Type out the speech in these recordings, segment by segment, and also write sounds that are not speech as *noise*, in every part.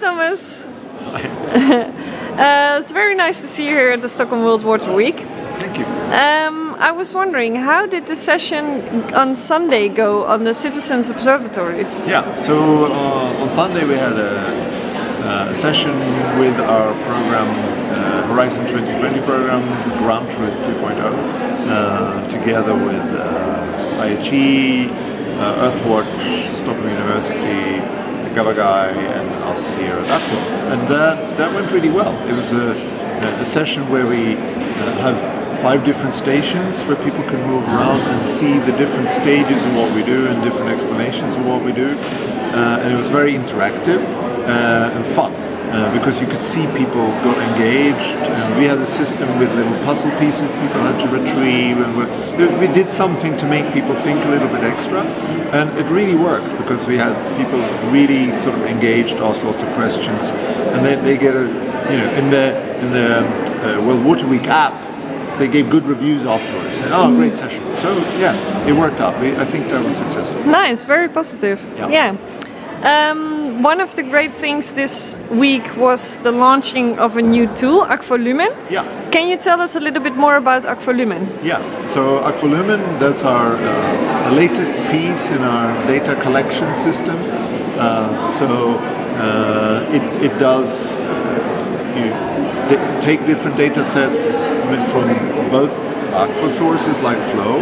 Thomas. *laughs* uh, it's very nice to see you here at the Stockholm World Water Week. Thank you. Um, I was wondering, how did the session on Sunday go on the citizens observatories? Yeah, so uh, on Sunday we had a, a session with our program, uh, Horizon 2020 program, Ground Truth 2.0, uh, together with uh, IHE, uh, Earthwatch, Stockholm University, Gavagai and us here at Akvo. And that, that went really well. It was a, a session where we uh, have five different stations where people can move around and see the different stages of what we do and different explanations of what we do. Uh, and it was very interactive uh, and fun. Uh, because you could see people got engaged and we had a system with little puzzle pieces people had to retrieve and we did something to make people think a little bit extra and it really worked because we had people really sort of engaged, asked lots of questions and they, they get a, you know, in the, in the uh, World Water Week app they gave good reviews afterwards. Said, oh, great session. So yeah, it worked out. I think that was successful. Nice, very positive. Yeah. yeah. Um, one of the great things this week was the launching of a new tool, Akvo Lumen. Yeah. Can you tell us a little bit more about Akvo Lumen? Yeah. So Akvo Lumen, that's our uh, latest piece in our data collection system. Uh, so uh, it, it does you take different data sets from both Akvo sources like flow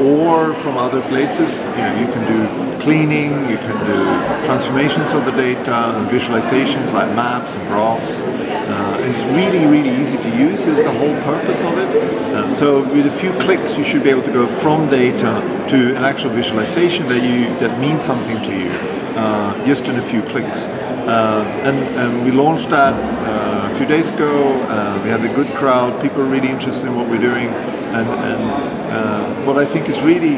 or from other places. You know, you can do cleaning, you can do transformations of the data and visualizations like maps and graphs. Uh, it's really, really easy to use is the whole purpose of it. Uh, so with a few clicks you should be able to go from data to an actual visualization that you that means something to you uh, just in a few clicks. Uh, and, and we launched that uh, a few days ago. Uh, we had a good crowd. People are really interested in what we're doing. And, and what I think is really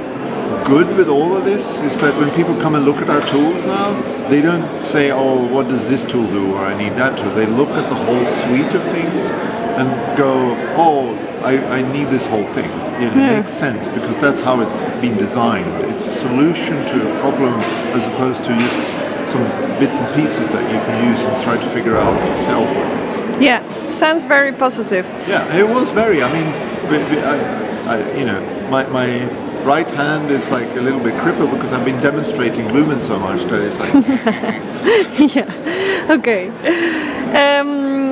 good with all of this is that when people come and look at our tools now, they don't say, oh, what does this tool do or I need that tool. They look at the whole suite of things and go, oh, I, I need this whole thing. You know, It makes sense because that's how it's been designed. It's a solution to a problem as opposed to just some bits and pieces that you can use and try to figure out yourself what it is. Yeah, sounds very positive. Yeah, it was very. I mean, I, I, you know, my, my right hand is like a little bit crippled because I've been demonstrating Lumen so much that it's like. *laughs* yeah. Okay. Um,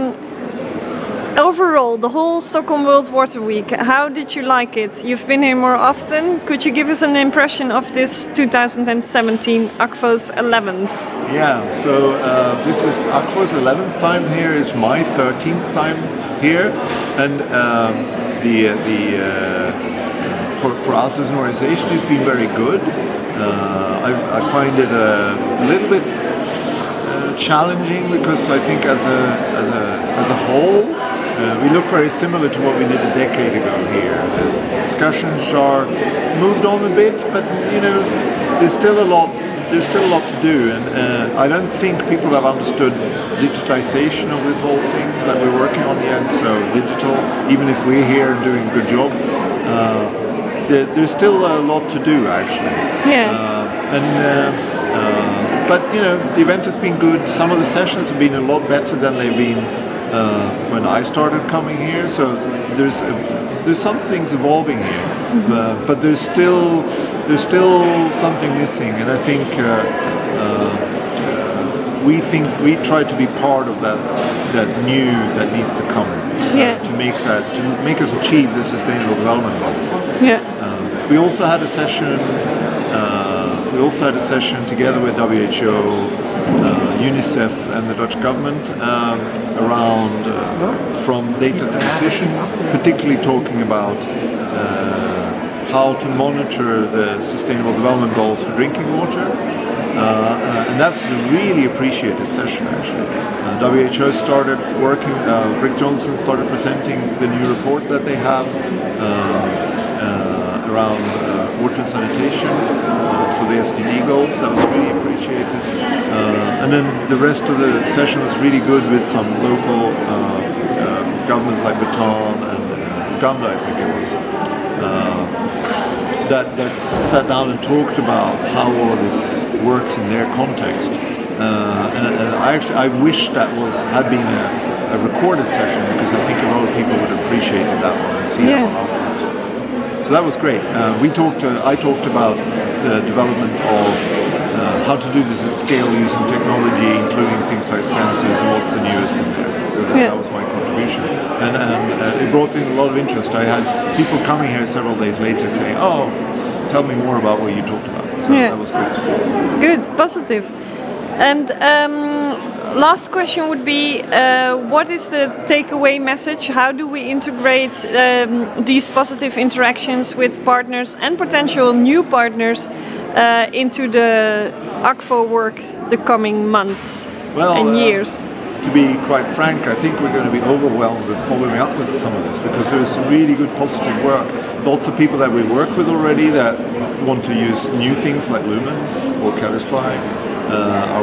overall, the whole Stockholm World Water Week, how did you like it? You've been here more often. Could you give us an impression of this 2017 Akvo's 11th? Yeah, so uh, this is Akvo's 11th time here. It's my 13th time here. And um, the, the uh, for, for us as an organization, it's been very good. Uh, I, I, find it a, a little bit uh, challenging because I think as a, as a, as a whole, uh, we look very similar to what we did a decade ago here. The discussions are moved on a bit, but you know, there's still a lot. There's still a lot to do, and uh, I don't think people have understood digitization of this whole thing that we're working on yet. So digital, even if we're here and doing a good job, uh, there, there's still a lot to do actually. Yeah. Uh, and uh, uh, but you know, the event has been good. Some of the sessions have been a lot better than they've been uh, when I started coming here. So there's a, there's some things evolving here, mm-hmm. uh, but there's still there's still something missing, and I think. Uh, uh, we think we try to be part of that that new that needs to come uh, yeah. to make that to make us achieve the sustainable development goals. Yeah. Um, we also had a session. we also had a session together with WHO uh, UNICEF and the Dutch government um, around uh, from data decision, particularly talking about uh, how to monitor the Sustainable Development Goals for drinking water. Uh, uh, and that's a really appreciated session actually. Uh, WHO started working, Rick Johnston started presenting the new report that they have around water and sanitation for the SDG goals. That was really appreciated. Uh, and then the rest of the session was really good with some local uh, uh, governments like Bhutan and Uganda, I think it was, that, that sat down and talked about how all of this works in their context. Uh, and, and, I actually I wish that was had been a, a recorded session because I think a lot of people would appreciate that one and see Yeah. that one afterwards. So that was great. Uh, we talked. Uh, I talked about the development of uh, how to do this at scale using technology, including things like sensors and what's the newest in there. So that, Yeah. that was my contribution, and, and uh, it brought in a lot of interest. I had people coming here several days later saying, "Oh, tell me more about what you talked about." So Yeah. that was good. Good, positive. And um, last question would be uh, what is the takeaway message? How do we integrate um, these positive interactions with partners and potential new partners uh, into the Akvo work the coming months Well, and uh, years? To be quite frank, I think we're going to be overwhelmed with following up with some of this because there's really good positive work. Lots of people that we work with already that want to use new things like Lumen or Caddisfly, uh,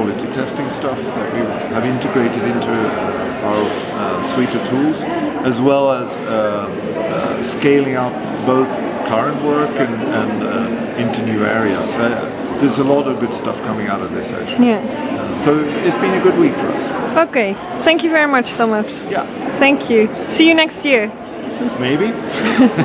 quality testing stuff that we have integrated into uh, our uh, suite of tools, as well as uh, uh, scaling up both current work and, and uh, into new areas. There's a lot of good stuff coming out of this actually. Yeah. So it's been a good week for us. Okay. Thank you very much, Thomas. Yeah, Thank you. See you next year. maybe. *laughs*